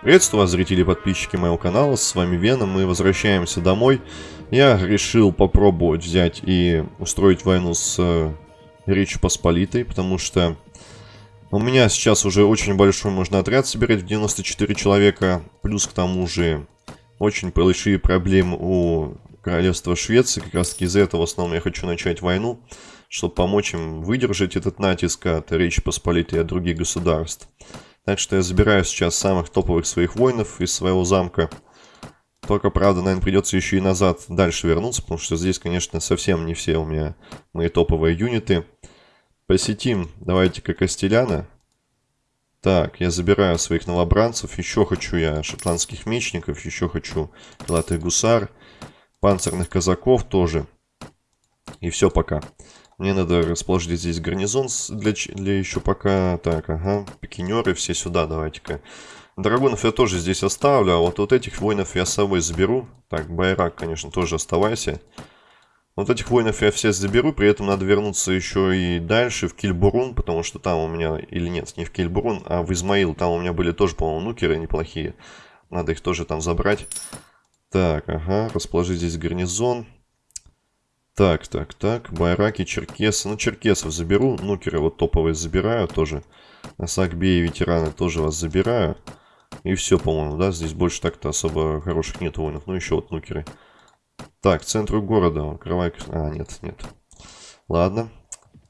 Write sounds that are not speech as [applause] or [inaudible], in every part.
Приветствую вас, зрители и подписчики моего канала, с вами Веном, мы возвращаемся домой. Я решил попробовать взять и устроить войну с э, Речью Посполитой, потому что у меня сейчас уже очень большой можно отряд собирать в 94 человека, плюс к тому же очень большие проблемы у королевства Швеции, как раз таки из-за этого в основном я хочу начать войну, чтобы помочь им выдержать этот натиск от Речи Посполитой и от других государств. Так что я забираю сейчас самых топовых своих воинов из своего замка. Только, правда, наверное, придется еще и назад дальше вернуться, потому что здесь, конечно, совсем не все у меня мои топовые юниты. Посетим, давайте-ка Костеляна. Так, я забираю своих новобранцев. Еще хочу я шотландских мечников, еще хочу крылатых гусар, панцирных казаков тоже. И все пока. Мне надо расположить здесь гарнизон для, для еще пока... Так, ага, пикинеры все сюда, давайте-ка. Драгунов я тоже здесь оставлю, а вот, вот этих воинов я с собой заберу. Так, Байрак, конечно, тоже оставайся. Вот этих воинов я все заберу, при этом надо вернуться еще и дальше, в Кильбурун, потому что там у меня, или нет, не в Кильбурун, а в Измаил. Там у меня были тоже, по-моему, нукеры неплохие. Надо их тоже там забрать. Так, ага, расположить здесь гарнизон. Так, так, так. Байраки, черкесы. Ну, черкесов заберу. Нукеры вот топовые забираю тоже. Асакби и ветераны тоже вас забираю. И все, по-моему, да? Здесь больше так-то особо хороших нет воинов. Ну, еще вот нукеры. Так, центру города. Кровай... А, нет, нет. Ладно.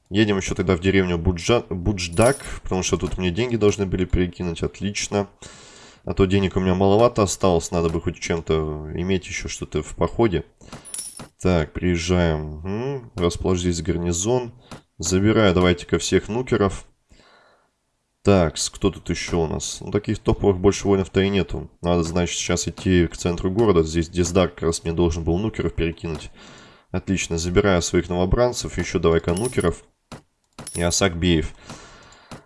Едем еще тогда в деревню Буджа... Будждак, потому что тут мне деньги должны были перекинуть. Отлично. А то денег у меня маловато осталось. Надо бы хоть чем-то иметь еще что-то в походе. Так, приезжаем. Угу. Расположить здесь гарнизон. Забираю давайте-ка всех нукеров. Так, кто тут еще у нас? Ну, таких топовых больше воинов-то и нету. Надо, значит, сейчас идти к центру города. Здесь Дездар как раз мне должен был нукеров перекинуть. Отлично, забираю своих новобранцев. Еще давай-ка нукеров. И Асакбеев.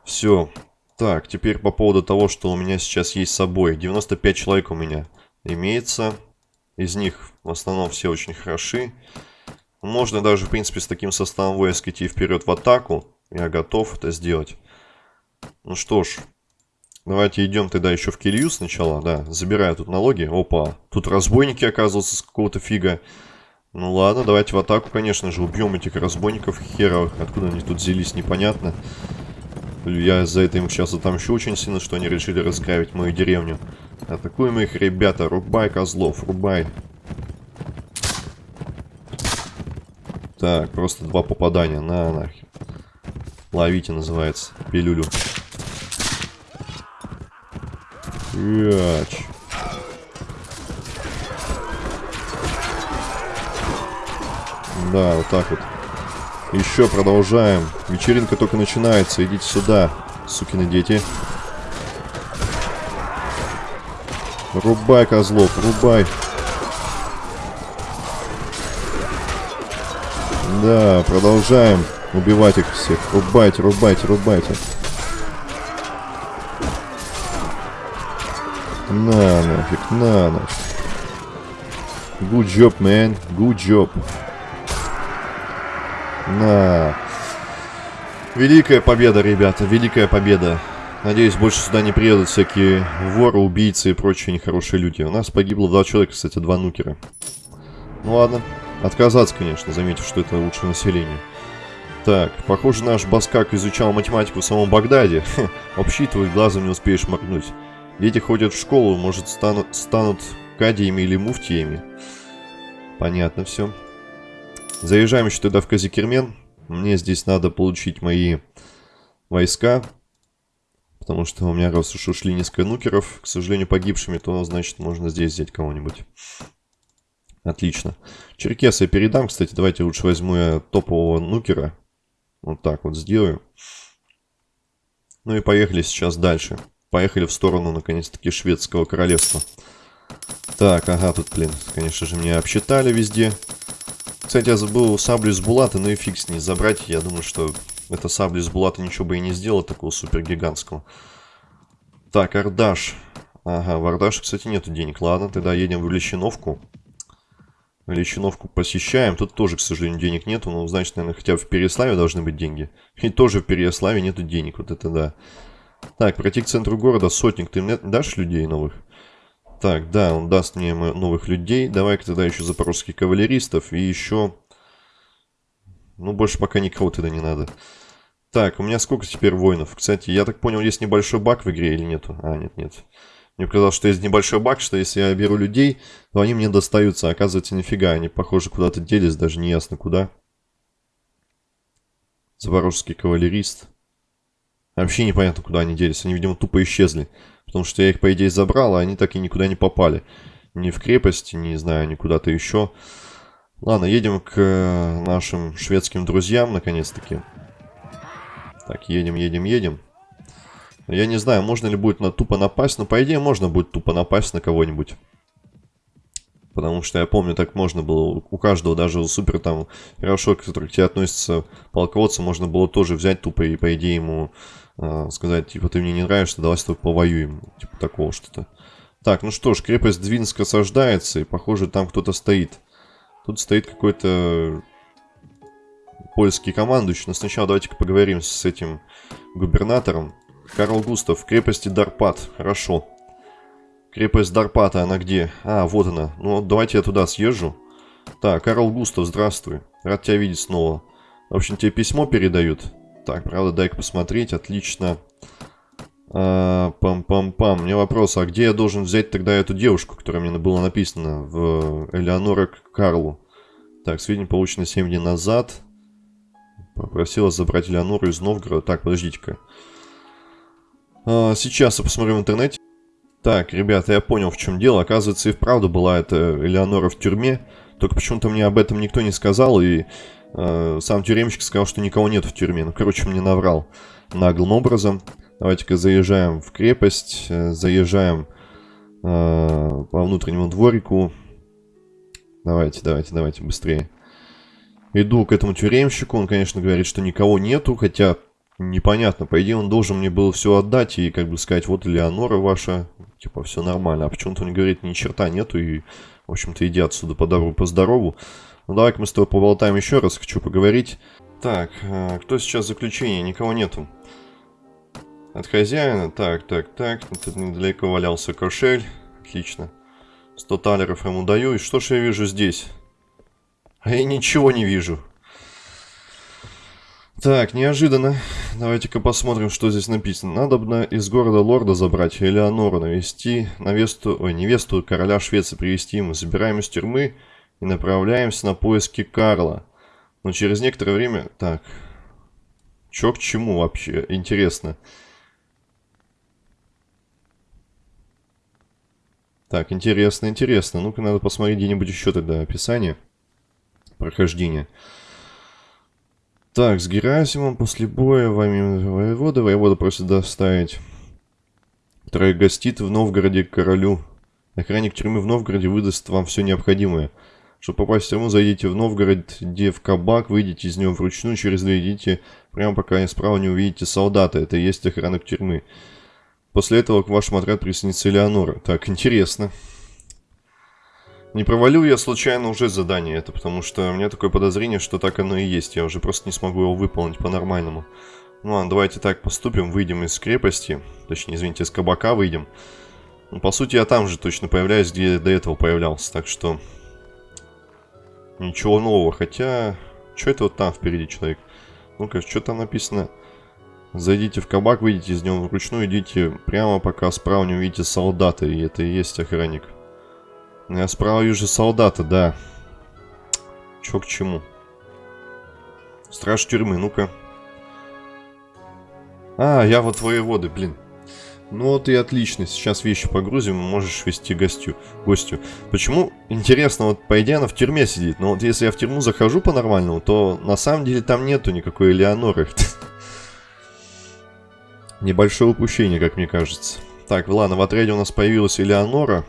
Все. Так, теперь по поводу того, что у меня сейчас есть с собой. 95 человек у меня имеется. Из них в основном все очень хороши. Можно даже, в принципе, с таким составом войск идти вперед в атаку. Я готов это сделать. Ну что ж, давайте идем тогда еще в Килью сначала, да. Забираю тут налоги. Опа, тут разбойники, оказываются, с какого-то фига. Ну ладно, давайте в атаку, конечно же, убьем этих разбойников херовых. Откуда они тут взялись, непонятно. Я за это им сейчас отомщу очень сильно, что они решили разграбить мою деревню. Атакуем их, ребята. Рубай козлов, рубай. Так, просто два попадания. На, нахер. Ловите, называется. Пилюлю. Яч. Да, вот так вот. Еще продолжаем. Вечеринка только начинается. Идите сюда, сукины дети. Рубай, козлов, рубай. Да, продолжаем убивать их всех. Рубайте, рубайте, рубайте. На нафиг, на нафиг. Good job, man. Good job. На. Великая победа, ребята, великая победа. Надеюсь, больше сюда не приедут всякие воры, убийцы и прочие нехорошие люди. У нас погибло два человека, кстати, два нукера. Ну ладно. Отказаться, конечно, заметив, что это лучшее население. Так, похоже, наш Баскак изучал математику в самом Багдаде. [laughs] Обсчитывать глазом не успеешь моргнуть. Дети ходят в школу, может, станут, станут кадиями или муфтиями. Понятно все. Заезжаем еще тогда в Казикермен. Мне здесь надо получить мои войска. Потому что у меня раз уж ушли несколько нукеров, к сожалению, погибшими, то, значит, можно здесь взять кого-нибудь. Отлично. Черкеса я передам, кстати, давайте лучше возьму я топового нукера. Вот так вот сделаю. Ну и поехали сейчас дальше. Поехали в сторону, наконец-таки, шведского королевства. Так, ага, тут, блин, конечно же, меня обсчитали везде. Кстати, я забыл саблю из булата, ну и фиг с ней забрать. Я думаю, что это сабля из булата ничего бы и не сделала, такого супер гигантского. Так, Ардаш. Ага, в Ардаше, кстати, нету денег. Ладно, тогда едем в Лещиновку. Лещиновку посещаем. Тут тоже, к сожалению, денег нету. Ну, значит, наверное, хотя бы в Переславе должны быть деньги. И тоже в Переславе нету денег. Вот это да. Так, пройти к центру города. Сотник, ты мне дашь людей новых? Так, да, он даст мне новых людей. Давай-ка тогда еще запорожских кавалеристов. И еще... Ну, больше пока никого тогда не надо. Так, у меня сколько теперь воинов? Кстати, я так понял, есть небольшой баг в игре или нету? А, нет, нет. Мне показалось, что есть небольшой баг, что если я беру людей, то они мне достаются. А оказывается, нифига, они, похоже, куда-то делись, даже не ясно куда. Запорожский кавалерист. Вообще непонятно, куда они делись. Они, видимо, тупо исчезли. Потому что я их, по идее, забрал, а они так и никуда не попали. Ни в крепость, не знаю, ни куда-то еще. Ладно, едем к э, нашим шведским друзьям, наконец-таки. Так, едем, едем, едем. Я не знаю, можно ли будет на тупо напасть, но по идее можно будет тупо напасть на кого-нибудь. Потому что я помню, так можно было у каждого, даже у супер там хорошо, который к тебе относится полководца, можно было тоже взять тупо и по идее ему э, сказать, типа, ты мне не нравишься, давай с тобой повоюем. Типа такого что-то. Так, ну что ж, крепость Двинск осаждается, и похоже там кто-то стоит. Тут стоит какой-то польский командующий, но сначала давайте-ка поговорим с этим губернатором. Карл Густав, крепости Дарпат. Хорошо. Крепость Дарпата, она где? А, вот она. Ну, давайте я туда съезжу. Так, Карл Густав, здравствуй. Рад тебя видеть снова. В общем, тебе письмо передают. Так, правда, дай-ка посмотреть. Отлично. А, пам-пам-пам. У меня вопрос, а где я должен взять тогда эту девушку, которая мне была написана в Элеонора Карлу? Так, сведения получены 7 дней назад. Попросила забрать Элеонору из Новгорода. Так, подождите-ка. А, сейчас я посмотрю в интернете. Так, ребята, я понял, в чем дело. Оказывается, и вправду была эта Элеонора в тюрьме. Только почему-то мне об этом никто не сказал, и э, сам тюремщик сказал, что никого нет в тюрьме. Ну, короче, мне наврал наглым образом. Давайте-ка заезжаем в крепость, э, заезжаем э, по внутреннему дворику. Давайте, давайте, давайте, быстрее. Иду к этому тюремщику, он, конечно, говорит, что никого нету, хотя непонятно. По идее, он должен мне было все отдать и как бы сказать, вот Леонора ваша, типа, все нормально. А почему-то он говорит, ни черта нету и, в общем-то, иди отсюда по добру, по здорову. Ну, давай-ка мы с тобой поболтаем еще раз, хочу поговорить. Так, а, кто сейчас в заключении? Никого нету. От хозяина? Так, так, так. Тут недалеко валялся кошель. Отлично. 100 талеров ему даю. И что ж я вижу здесь? А я ничего не вижу. Так, неожиданно. Давайте-ка посмотрим, что здесь написано. Надобно из города лорда забрать Элеонору, навести невесту, ой, невесту короля Швеции привести ему. Забираем из тюрьмы и направляемся на поиски Карла. Но через некоторое время... Так, чё к чему вообще? Интересно. Так, интересно, интересно. Ну-ка, надо посмотреть где-нибудь еще тогда описание прохождения. Так, с Герасимом после боя вами воевода. Воевода просит доставить. Который гостит в Новгороде королю. Охранник тюрьмы в Новгороде выдаст вам все необходимое. Чтобы попасть в тюрьму, зайдите в Новгород, где в кабак, выйдите из него вручную, через две идите, прямо пока справа не увидите солдата. Это и есть охранник тюрьмы. После этого к вашему отряду присоединится Элеонора. Так, интересно. Не провалил я случайно уже задание это, потому что у меня такое подозрение, что так оно и есть. Я уже просто не смогу его выполнить по-нормальному. Ну ладно, давайте так поступим. Выйдем из крепости. Точнее, извините, из кабака выйдем. Ну, по сути, я там же точно появляюсь, где до этого появлялся. Так что... Ничего нового. Хотя... Что это вот там впереди человек? Ну-ка, что там написано? Зайдите в кабак, выйдите из него вручную, идите прямо, пока справа не увидите солдата. И это и есть охранник. Я справа вижу солдата, да. Чё к чему? Страж тюрьмы, ну-ка. А, я вот воеводы, блин. Ну вот и отлично, сейчас вещи погрузим, можешь вести гостю, гостю. Почему? Интересно, вот по идее она в тюрьме сидит, но вот если я в тюрьму захожу по-нормальному, то на самом деле там нету никакой Элеоноры. [laughs] Небольшое упущение, как мне кажется. Так, ладно, в отряде у нас появилась Элеонора.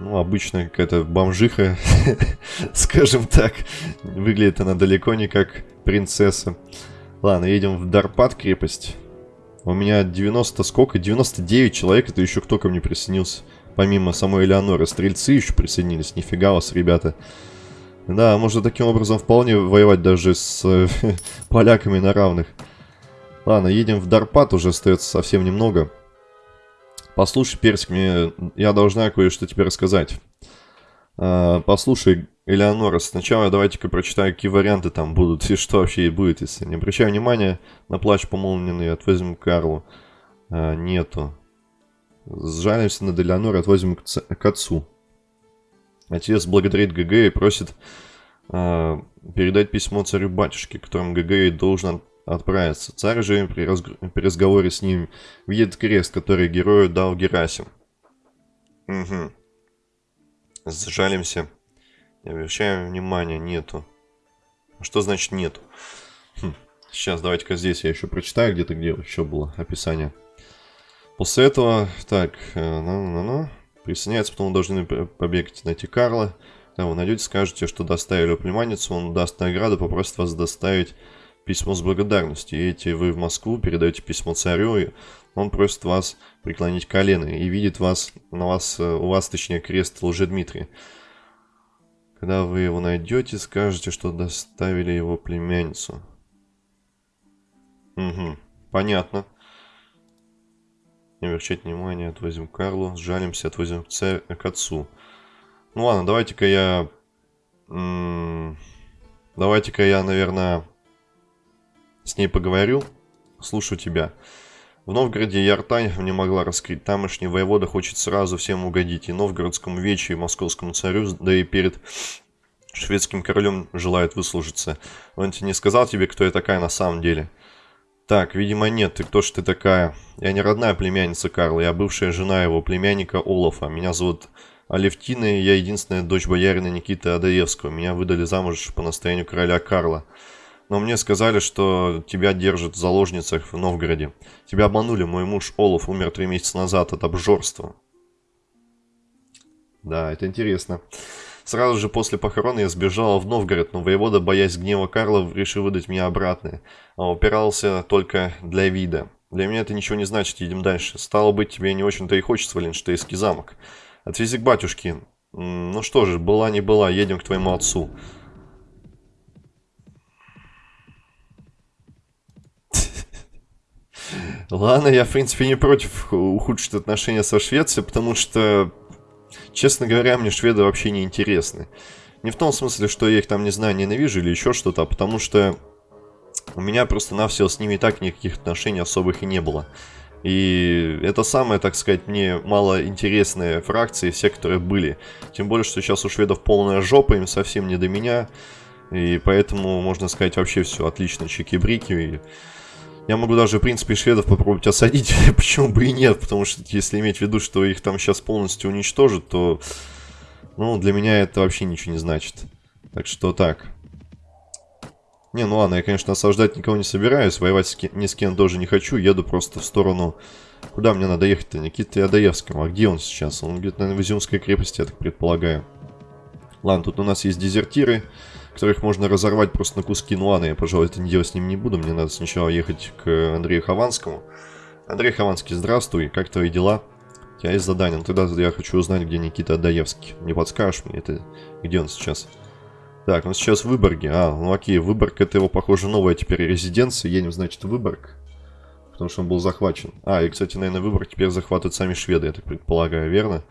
Ну, обычная какая-то бомжиха, [laughs] скажем так. Выглядит она далеко не как принцесса. Ладно, едем в Дарпат крепость. У меня 90 сколько? 99 человек, это еще кто ко мне присоединился. Помимо самой Элеоноры, стрельцы еще присоединились. Нифига вас, ребята. Да, можно таким образом вполне воевать даже с [laughs] поляками на равных. Ладно, едем в Дарпат, уже остается совсем немного. Послушай, Персик, мне я должна кое-что тебе рассказать. А, послушай, Элеонора, сначала давайте-ка прочитаю, какие варианты там будут, и что вообще будет, если не обращаю внимания на плач помолвленный, отвозим Карлу. А, нету. Сжалимся над Элеонорой, отвозим к, к отцу. Отец благодарит ГГ и просит а, передать письмо царю-батюшке, которым ГГ должен отправиться. Царь же при, разг... при разговоре с ним видит крест, который герою дал Герасим. Угу. Сжалимся. Не обращаем внимания, нету. Что значит нету? Хм. Сейчас, давайте-ка здесь я еще прочитаю где-то, где еще было описание. После этого, так, ну-ну-ну, присоединяется, потом вы должны побегать найти Карла. Когда вы найдете, скажете, что доставили племянницу, он даст награду, попросит вас доставить письмо с благодарностью. Едете вы в Москву, передаете письмо царю, и он просит вас преклонить колено и видит вас, на вас, э, у вас, точнее, крест Лжедмитрия. Когда вы его найдете, скажете, что доставили его племянницу. Угу, понятно. Не обращать внимания, отвозим Карлу, сжалимся, отвозим к, к отцу. Ну ладно, давайте-ка я... Давайте-ка я, наверное, с ней поговорю. Слушаю тебя. В Новгороде я рта не могла раскрыть. Тамошний воевода хочет сразу всем угодить. И новгородскому вечу, и московскому царю, да и перед шведским королем желает выслужиться. Он тебе не сказал тебе, кто я такая на самом деле? Так, видимо нет. Ты кто ж ты такая? Я не родная племянница Карла, я бывшая жена его племянника Олафа. Меня зовут Алевтина, и я единственная дочь боярина Никиты Адаевского. Меня выдали замуж по настоянию короля Карла. Но мне сказали, что тебя держат в заложницах в Новгороде. Тебя обманули, мой муж Олаф умер три месяца назад от обжорства. Да, это интересно. Сразу же после похорон я сбежала в Новгород, но воевода, боясь гнева Карла, решил выдать меня обратно. А упирался только для вида. Для меня это ничего не значит, едем дальше. Стало быть, тебе не очень-то и хочется в Ленштейский замок. Отвези к батюшке. Ну что же, была не была, едем к твоему отцу. Ладно, я, в принципе, не против ухудшить отношения со Швецией, потому что, честно говоря, мне шведы вообще не интересны. Не в том смысле, что я их там, не знаю, ненавижу или еще что-то, а потому что у меня просто-навсего с ними и так никаких отношений особых и не было. И это самая, так сказать, мне мало интересная фракция из всех, которые были. Тем более, что сейчас у шведов полная жопа, им совсем не до меня. И поэтому, можно сказать, вообще все отлично, чики-брики. Я могу даже, в принципе, шведов попробовать осадить, [laughs] почему бы и нет, потому что если иметь в виду, что их там сейчас полностью уничтожат, то, ну, для меня это вообще ничего не значит. Так что так. Не, ну ладно, я, конечно, осаждать никого не собираюсь, воевать с ни с кем тоже не хочу, еду просто в сторону... Куда мне надо ехать-то? Никита Адаевскому. А где он сейчас? Он где-то, наверное, в Изюмской крепости, я так предполагаю. Ладно, тут у нас есть дезертиры которых можно разорвать просто на куски. Ну ладно, я, пожалуй, это не делать с ним не буду. Мне надо сначала ехать к Андрею Хованскому. Андрей Хованский, здравствуй, как твои дела? У тебя есть задание, ну тогда я хочу узнать, где Никита Адаевский. Не подскажешь мне, это где он сейчас? Так, он сейчас в Выборге. А, ну окей, Выборг это его, похоже, новая теперь резиденция. Едем, значит, в Выборг. Потому что он был захвачен. А, и, кстати, наверное, Выборг теперь захватывают сами шведы, я так предполагаю, верно?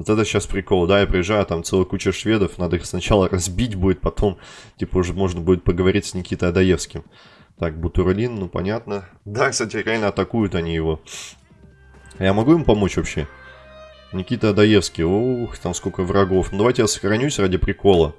Вот это сейчас прикол, да, я приезжаю, там целая куча шведов, надо их сначала разбить будет, потом, типа, уже можно будет поговорить с Никитой Адаевским. Так, Бутурлин, ну понятно. Да, кстати, реально атакуют они его. Я могу им помочь вообще? Никита Адаевский, ух, там сколько врагов. Ну давайте я сохранюсь ради прикола.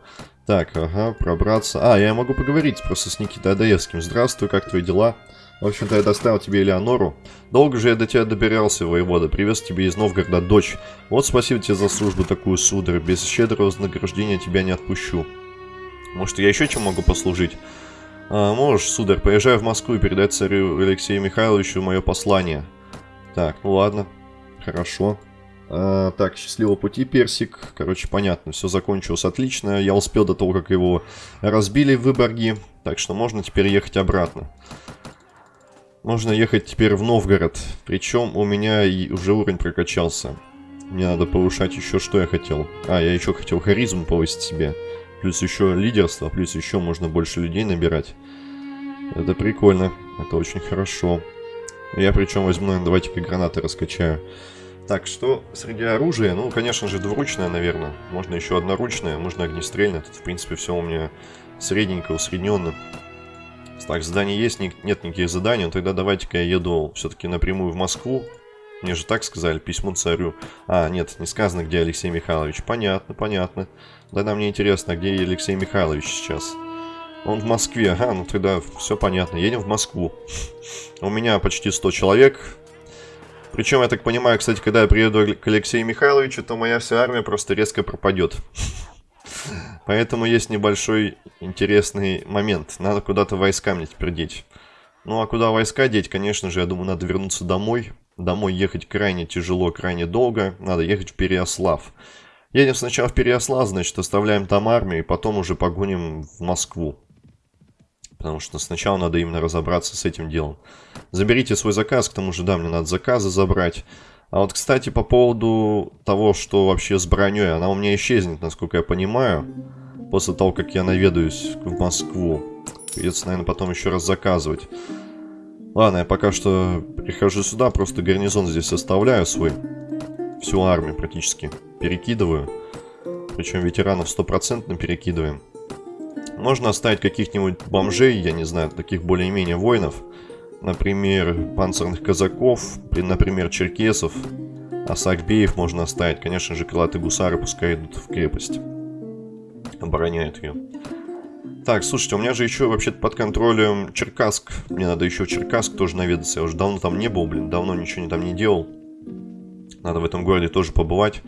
Так, ага, пробраться. А, я могу поговорить просто с Никитой Адаевским. Здравствуй, как твои дела? В общем-то, я доставил тебе Элеонору. Долго же я до тебя добирался, воевода. Привез тебе из Новгорода дочь. Вот спасибо тебе за службу такую, сударь. Без щедрого вознаграждения тебя не отпущу. Может, я еще чем могу послужить? А, можешь, сударь, поезжай в Москву и передай царю Алексею Михайловичу мое послание. Так, ну ладно. Хорошо. А, так, счастливого пути, Персик. Короче, понятно, все закончилось отлично. Я успел до того, как его разбили в Выборге. Так что можно теперь ехать обратно. Можно ехать теперь в Новгород. Причем у меня и уже уровень прокачался. Мне надо повышать еще, что я хотел. А, я еще хотел харизму повысить себе. Плюс еще лидерство, плюс еще можно больше людей набирать. Это прикольно. Это очень хорошо. Я причем возьму, наверное, давайте-ка гранаты раскачаю. Так, что среди оружия? Ну, конечно же, двуручное, наверное. Можно еще одноручное, можно огнестрельное. Тут, в принципе, все у меня средненько, усредненно. Так, задание есть, нет никаких заданий. Ну, тогда давайте-ка я еду все-таки напрямую в Москву. Мне же так сказали, письмо царю. А, нет, не сказано, где Алексей Михайлович. Понятно, понятно. Тогда мне интересно, где Алексей Михайлович сейчас. Он в Москве. Ага, ну тогда все понятно. Едем в Москву. У меня почти 100 человек. Причем, я так понимаю, кстати, когда я приеду к Алексею Михайловичу, то моя вся армия просто резко пропадет. Поэтому есть небольшой интересный момент. Надо куда-то войска мне теперь деть. Ну а куда войска деть, конечно же, я думаю, надо вернуться домой. Домой ехать крайне тяжело, крайне долго. Надо ехать в Переослав. Едем сначала в Переослав, значит, оставляем там армию, и потом уже погоним в Москву. Потому что сначала надо именно разобраться с этим делом. Заберите свой заказ, к тому же, да, мне надо заказы забрать. А вот, кстати, по поводу того, что вообще с броней, она у меня исчезнет, насколько я понимаю. После того, как я наведаюсь в Москву. Придется, наверное, потом еще раз заказывать. Ладно, я пока что прихожу сюда, просто гарнизон здесь оставляю свой. Всю армию практически перекидываю. Причем ветеранов стопроцентно перекидываем. Можно оставить каких-нибудь бомжей, я не знаю, таких более-менее воинов. Например, панцирных казаков, например, черкесов. А сакбеев можно оставить. Конечно же, крылатые гусары пускай идут в крепость. Обороняют ее. Так, слушайте, у меня же еще вообще-то под контролем Черкасск. Мне надо еще Черкасск тоже наведаться. Я уже давно там не был, блин. Давно ничего там не делал. Надо в этом городе тоже побывать.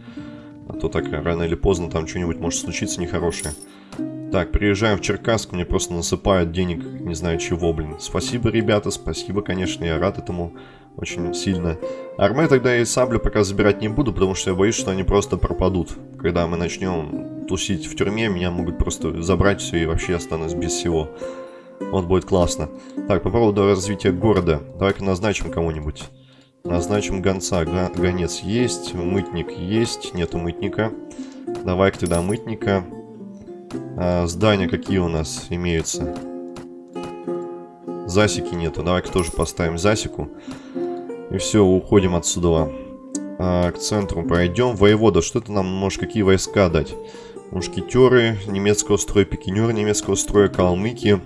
А то так рано или поздно там что-нибудь может случиться нехорошее. Так, приезжаем в Черкасск, мне просто насыпают денег, не знаю чего, блин. Спасибо, ребята, спасибо, конечно, я рад этому очень сильно. Арме тогда и саблю пока забирать не буду, потому что я боюсь, что они просто пропадут. Когда мы начнем тусить в тюрьме, меня могут просто забрать все и вообще останусь без всего. Вот будет классно. Так, по поводу развития города. Давай-ка назначим кого-нибудь. Назначим гонца. Гонец есть, мытник есть, нету мытника. Давай-ка тогда мытника. А, здания какие у нас имеются? Засеки нету. Давай-ка тоже поставим засеку. И все, уходим отсюда. А, к центру пройдем. Воевода, что ты нам можешь, какие войска дать? Мушкетеры, немецкого строя, пикинеры немецкого строя, калмыки.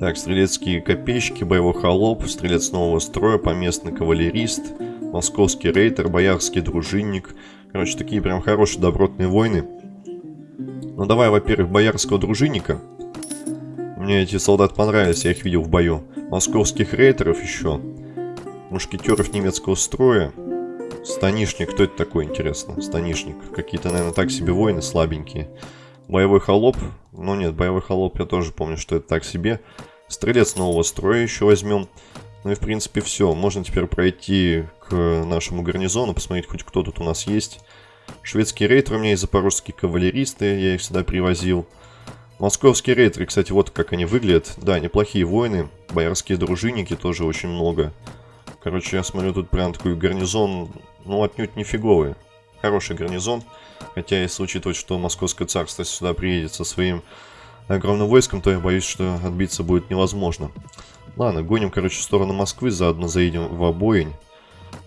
Так, стрелецкие копейщики, боевой холоп, стрелец нового строя, поместный кавалерист, московский рейтер, боярский дружинник. Короче, такие прям хорошие добротные войны. Ну давай, во-первых, боярского дружинника. Мне эти солдаты понравились, я их видел в бою. Московских рейтеров еще. Мушкетеров немецкого строя. Станишник, кто это такой, интересно? Станишник. Какие-то, наверное, так себе воины слабенькие. Боевой холоп. Ну нет, боевой холоп я тоже помню, что это так себе. Стрелец нового строя еще возьмем. Ну и в принципе все. Можно теперь пройти к нашему гарнизону, посмотреть хоть кто тут у нас есть. Шведские рейтеры у меня есть, запорожские кавалеристы, я их сюда привозил. Московские рейтеры, кстати, вот как они выглядят. Да, неплохие воины. Боярские дружинники тоже очень много. Короче, я смотрю, тут прям такой гарнизон, ну, отнюдь не фиговый. Хороший гарнизон. Хотя, если учитывать, что Московское царство сюда приедет со своим огромным войском, то я боюсь, что отбиться будет невозможно. Ладно, гоним, короче, в сторону Москвы, заодно заедем в обоень.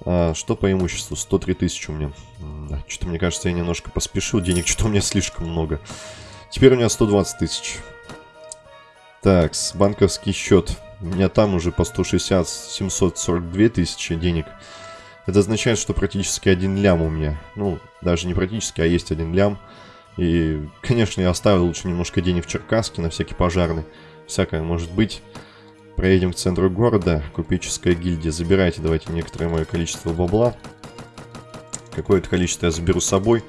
А, что по имуществу? 103 тысячи у меня. Что-то мне кажется, я немножко поспешил. Денег что-то у меня слишком много. Теперь у меня 120 тысяч. Так, банковский счет. У меня там уже по 160, 742 тысячи денег. Это означает, что практически один лям у меня. Ну, даже не практически, а есть один лям. И, конечно, я оставил лучше немножко денег в Черкасске на всякий пожарный. Всякое может быть. Проедем к центру города. Купеческая гильдия. Забирайте, давайте, некоторое мое количество бабла. Какое-то количество я заберу с собой.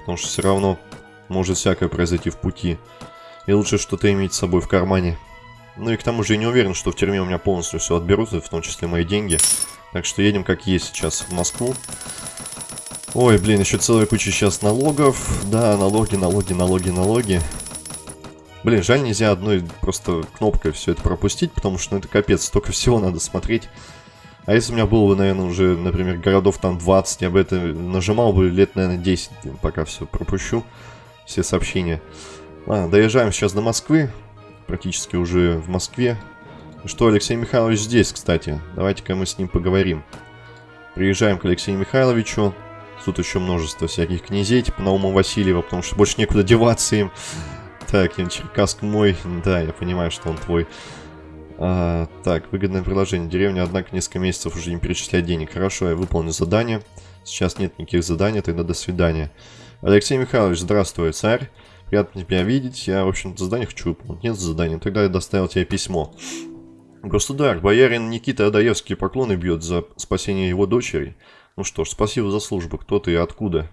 Потому что все равно может всякое произойти в пути. И лучше что-то иметь с собой в кармане. Ну и к тому же я не уверен, что в тюрьме у меня полностью все отберут, в том числе мои деньги. Так что едем как есть сейчас в Москву. Ой, блин, еще целая куча сейчас налогов. Да, налоги, налоги, налоги, налоги. Блин, жаль, нельзя одной просто кнопкой все это пропустить, потому что ну, это капец, столько всего надо смотреть. А если у меня было бы, наверное, уже, например, городов там 20, я бы это нажимал бы лет, наверное, 10, пока все пропущу, все сообщения. Ладно, доезжаем сейчас до Москвы. практически уже в Москве. Что, Алексей Михайлович здесь, кстати. Давайте-ка мы с ним поговорим. Приезжаем к Алексею Михайловичу. Тут еще множество всяких князей, типа Наума Васильева, потому что больше некуда деваться им. Так, Черкасск мой. Да, я понимаю, что он твой. А, так, выгодное приложение. Деревня, однако, несколько месяцев уже не перечисляет денег. Хорошо, я выполню задание. Сейчас нет никаких заданий, тогда до свидания. Алексей Михайлович, здравствуй, царь. Приятно тебя видеть. Я, в общем-то, задание хочу выполнить. Нет задания. Тогда я доставил тебе письмо. Государь, боярин Никита Адаевский поклоны бьет за спасение его дочери. Ну что ж, спасибо за службу. Кто ты и откуда?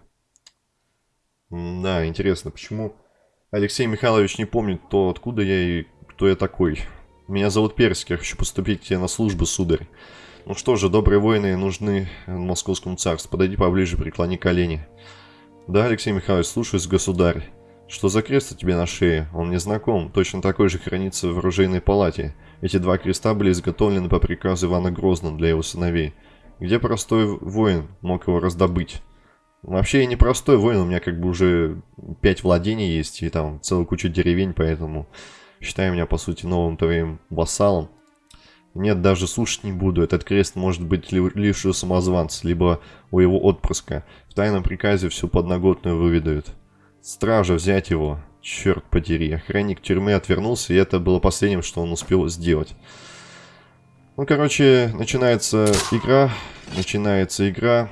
Да, интересно, почему Алексей Михайлович не помнит то, откуда я и кто я такой. Меня зовут Перский, я хочу поступить на службу, сударь. Ну что же, добрые воины нужны московскому царству. Подойди поближе, преклони колени. Да, Алексей Михайлович, слушаюсь, государь. Что за крест у тебя на шее? Он мне знаком. Точно такой же хранится в оружейной палате. Эти два креста были изготовлены по приказу Ивана Грозного для его сыновей. Где простой воин мог его раздобыть? Вообще я не простой воин, у меня как бы уже пять владений есть и там целая куча деревень, поэтому считай меня по сути новым твоим вассалом. Нет, даже слушать не буду. Этот крест может быть лишь у самозванца, либо у его отпрыска. В тайном приказе всю подноготную выведают. Стража, взять его. Черт подери. Охранник тюрьмы отвернулся, и это было последним, что он успел сделать. Ну, короче, начинается игра. Начинается игра.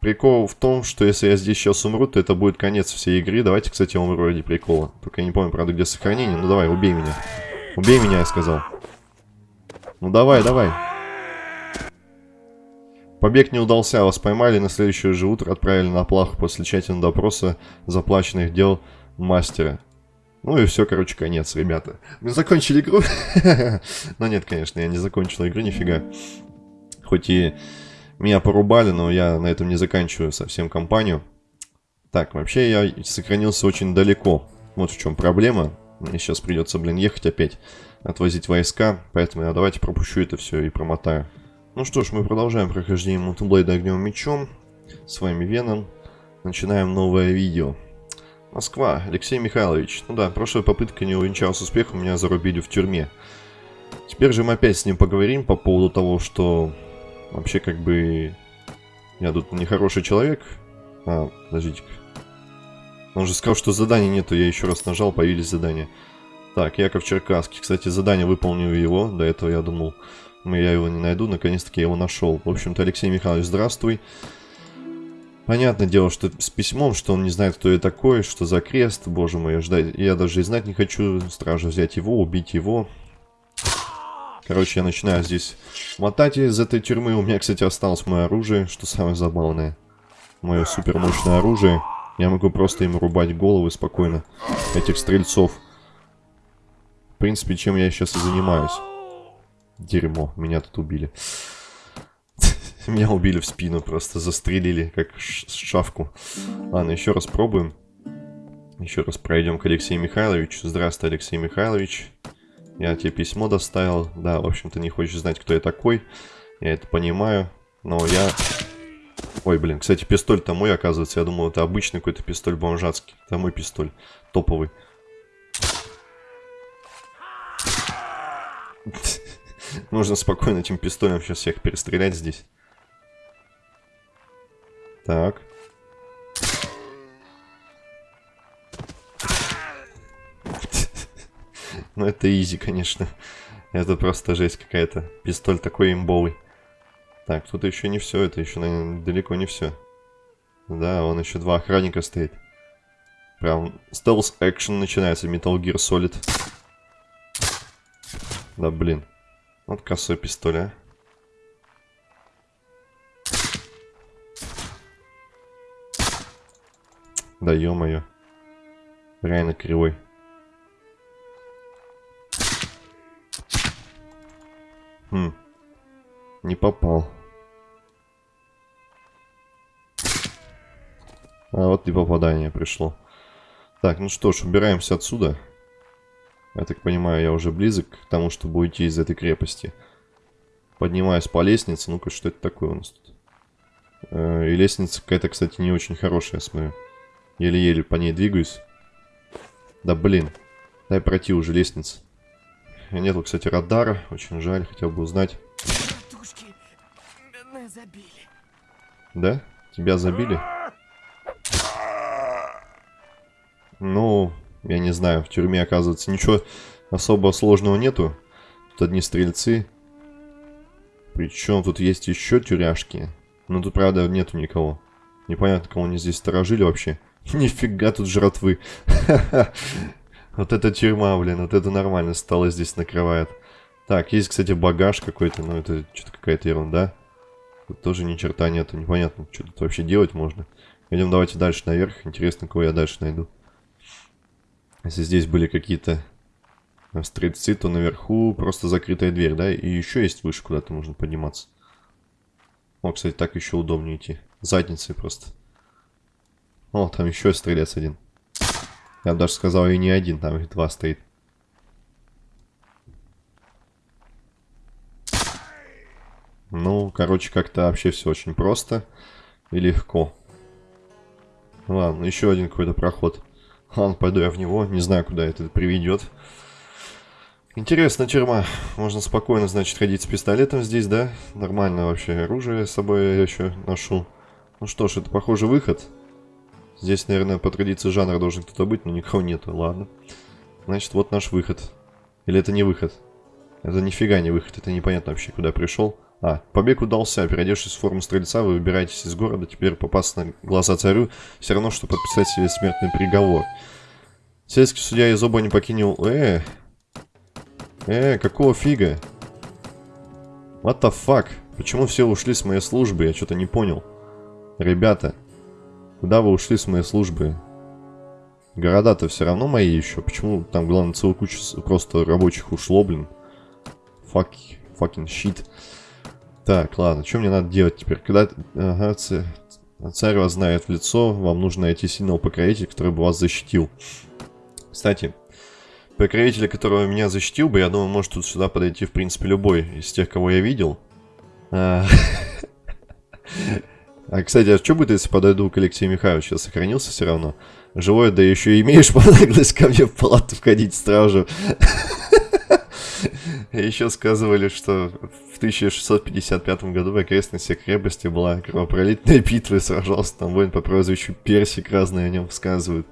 Прикол в том, что если я здесь сейчас умру, то это будет конец всей игры. Давайте, кстати, я умру ради прикола. Только я не помню, правда, где сохранение. Ну, давай, убей меня. Убей меня, я сказал. Ну давай, давай. Побег не удался, вас поймали, на следующее же утро отправили на плаху после тщательного допроса заплаченных дел мастера. Ну и все, короче, конец, ребята. Мы закончили игру. [laughs] но нет, конечно, я не закончил игру, нифига. Хоть и меня порубали, но я на этом не заканчиваю совсем кампанию. Так, вообще я сохранился очень далеко. Вот в чем проблема. Мне сейчас придется, блин, ехать опять отвозить войска, поэтому я давайте пропущу это все и промотаю. Ну что ж, мы продолжаем прохождение Мутублейда огнем мечом. С вами Веном. Начинаем новое видео. Москва, Алексей Михайлович. Ну да, прошлая попытка не увенчалась успехом, меня зарубили в тюрьме. Теперь же мы опять с ним поговорим по поводу того, что вообще как бы я тут нехороший человек. А, подождите-ка. Он же сказал, что заданий нету, я еще раз нажал, появились задания. Так, Яков Черкасский. Кстати, задание выполнил его. До этого я думал, я его не найду. Наконец-таки я его нашел. В общем-то, Алексей Михайлович, здравствуй. Понятное дело, что с письмом, что он не знает, кто я такой, что за крест, боже мой, ждать. Я даже и знать не хочу. Стража взять его, убить его. Короче, я начинаю здесь мотать из этой тюрьмы. У меня, кстати, осталось мое оружие, что самое забавное. Мое супермощное оружие. Я могу просто им рубать головы спокойно. Этих стрельцов принципе, чем я сейчас и занимаюсь. Дерьмо, меня тут убили. [laughs] Меня убили в спину, просто застрелили, как шавку. Ладно, еще раз пробуем. Еще раз пройдем к Алексею Михайловичу. Здравствуй, Алексей Михайлович. Я тебе письмо доставил. Да, в общем-то, не хочешь знать, кто я такой. Я это понимаю. Но я... Ой, блин, кстати, пистоль-то мой, оказывается. Я думал, это обычный какой-то пистоль бомжатский. Это мой пистоль. Топовый. [laughs] Можно спокойно этим пистолем сейчас всех перестрелять здесь. Так. Ну это изи, конечно. Это просто жесть какая-то. Пистоль такой имбовый. Так, тут еще не все. Это еще, наверное, далеко не все. Да, он еще два охранника стоит. Прям стелс экшен начинается. Metal Gear Solid. Да блин. Вот косой пистоль, а. Да ё-моё. Реально кривой. Не попал. А вот и попадание пришло. Так, ну что ж, убираемся отсюда. Я так понимаю, я уже близок к тому, чтобы уйти из этой крепости. Поднимаюсь по лестнице. Ну-ка, что это такое у нас тут? Э, и лестница какая-то, кстати, не очень хорошая, смотрю. Еле-еле по ней двигаюсь. Да блин. Дай пройти уже лестница. Нету, кстати, радара. Очень жаль, хотел бы узнать. Забили. Да? Тебя забили? Ну, я не знаю, в тюрьме, оказывается, ничего особо сложного нету. Тут одни стрельцы. Причем тут есть еще тюряшки. Но тут, правда, нету никого. Непонятно, кого они здесь сторожили вообще. [laughs] Нифига тут жратвы. [laughs] Вот это тюрьма, блин, вот это нормально стало здесь накрывает. Так, есть, кстати, багаж какой-то, но это что-то какая-то ерунда. Тут тоже ни черта нету, непонятно, что тут вообще делать можно. Идем давайте дальше наверх, интересно, кого я дальше найду. Если здесь были какие-то стрельцы, то наверху просто закрытая дверь, да? И еще есть выше, куда-то можно подниматься. О, кстати, так еще удобнее идти. Задницей просто. О, там еще стрелец один. Я бы даже сказал, и не один, там их два стоит. Ну, короче, как-то вообще все очень просто и легко. Ладно, еще один какой-то проход. Ладно, пойду я в него. Не знаю, куда это приведет. Интересная тюрьма. Можно спокойно, значит, ходить с пистолетом здесь, да? Нормально вообще. Оружие с собой я еще ношу. Ну что ж, это, похоже, выход. Здесь, наверное, по традиции жанра должен кто-то быть, но никого нету. Ладно. Значит, вот наш выход. Или это не выход? Это нифига не выход. Это непонятно вообще, куда пришел. А, побег удался. Переодевшись в форму стрельца, вы выбираетесь из города. Теперь попасть на глаза царю все равно, что подписать себе смертный приговор. Сельский судья из оба не покинул... Э, э, какого фига? What the fuck? Почему все ушли с моей службы? Я что-то не понял. Ребята, куда вы ушли с моей службы? Города-то все равно мои еще. Почему там, главное, целая куча просто рабочих ушло, блин? Fuck, fucking shit. Так, ладно, что мне надо делать теперь? Когда ага, царь, царь вас знает в лицо, вам нужно найти сильного покровителя, который бы вас защитил. Кстати, покровителя, которого меня защитил бы, я думаю, может тут сюда подойти, в принципе, любой из тех, кого я видел. А, [laughs] а кстати, а что будет, если подойду к Алексею Михайловичу? Я сохранился все равно. Живой, да еще и имеешь [laughs] наглость ко мне в палату входить стражу. [laughs] [laughs] Еще сказывали, что в 1655 году в окрестностях крепости была кровопролитная битва, и сражался там воин по прозвищу Персик, разные о нем сказывают.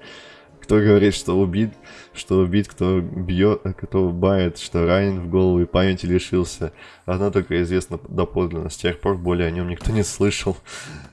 Кто говорит, что убит, что убит, кто бьет, кто бает, что ранен в голову и памяти лишился. Одно только известно доподлинно, с тех пор более о нем никто не слышал.